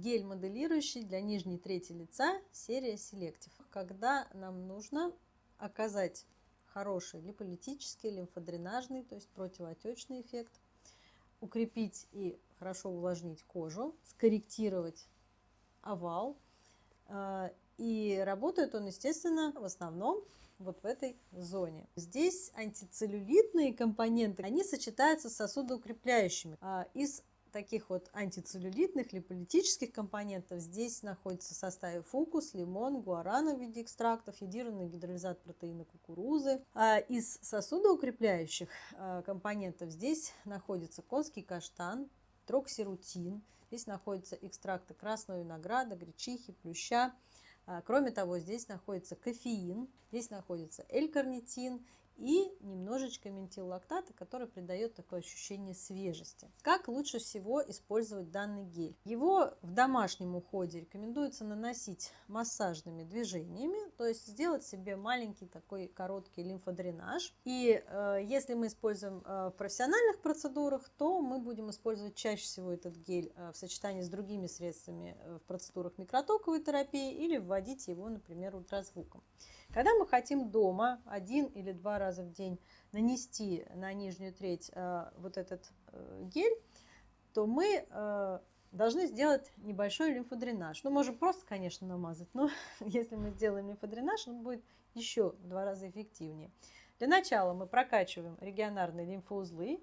гель моделирующий для нижней трети лица серия Selective. Когда нам нужно оказать хороший липолитический, лимфодренажный, то есть противоотечный эффект, укрепить и хорошо увлажнить кожу, скорректировать овал. А, и работает он, естественно, в основном вот в этой зоне. Здесь антицеллюлитные компоненты, они сочетаются с сосудоукрепляющими. А, из таких вот антицеллюлитных липолитических компонентов здесь находится в составе фукус, лимон, гуарана в виде экстрактов, йодированный гидролизат протеина кукурузы. А из сосудоукрепляющих а, компонентов здесь находится конский каштан, троксирутин, здесь находятся экстракты красного винограда, гречихи, плюща. А, кроме того, здесь находится кофеин, здесь находится L-карнитин и немножечко ментиллактата, который придает такое ощущение свежести. Как лучше всего использовать данный гель? Его в домашнем уходе рекомендуется наносить массажными движениями, то есть сделать себе маленький такой короткий лимфодренаж. И э, если мы используем э, в профессиональных процедурах, то мы будем использовать чаще всего этот гель э, в сочетании с другими средствами э, в процедурах микротоковой терапии или вводить его, например, ультразвуком. Когда мы хотим дома один или два раза в день нанести на нижнюю треть э, вот этот э, гель, то мы э, должны сделать небольшой лимфодренаж. Ну, можем просто, конечно, намазать, но если мы сделаем лимфодренаж, он будет еще в два раза эффективнее. Для начала мы прокачиваем регионарные лимфоузлы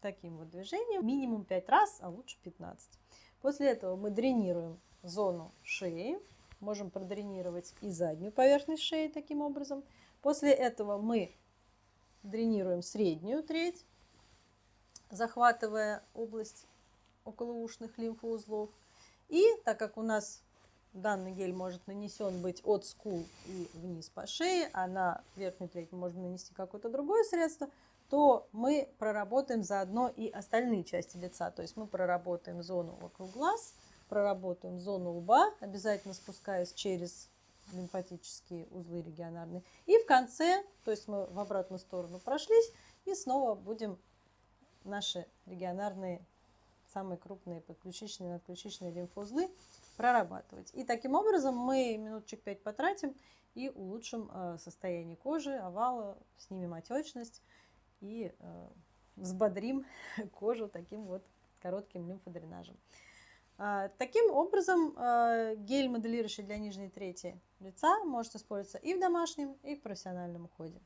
таким вот движением, минимум 5 раз, а лучше 15. После этого мы дренируем зону шеи, можем продренировать и заднюю поверхность шеи таким образом. После этого мы дренируем среднюю треть, захватывая область околоушных лимфоузлов. И так как у нас данный гель может нанесен быть от скул и вниз по шее, а на верхнюю треть мы можем нанести какое-то другое средство, то мы проработаем заодно и остальные части лица. То есть мы проработаем зону вокруг глаз, проработаем зону лба, обязательно спускаясь через лимфатические узлы регионарные. И в конце, то есть мы в обратную сторону прошлись, и снова будем наши регионарные, самые крупные подключичные и надключичные лимфоузлы прорабатывать. И таким образом мы минуточек 5 потратим и улучшим э, состояние кожи, овала, снимем отечность и э, взбодрим кожу таким вот коротким лимфодренажем. А, таким образом, а, гель, моделирующий для нижней трети лица, может использоваться и в домашнем, и в профессиональном уходе.